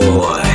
boy.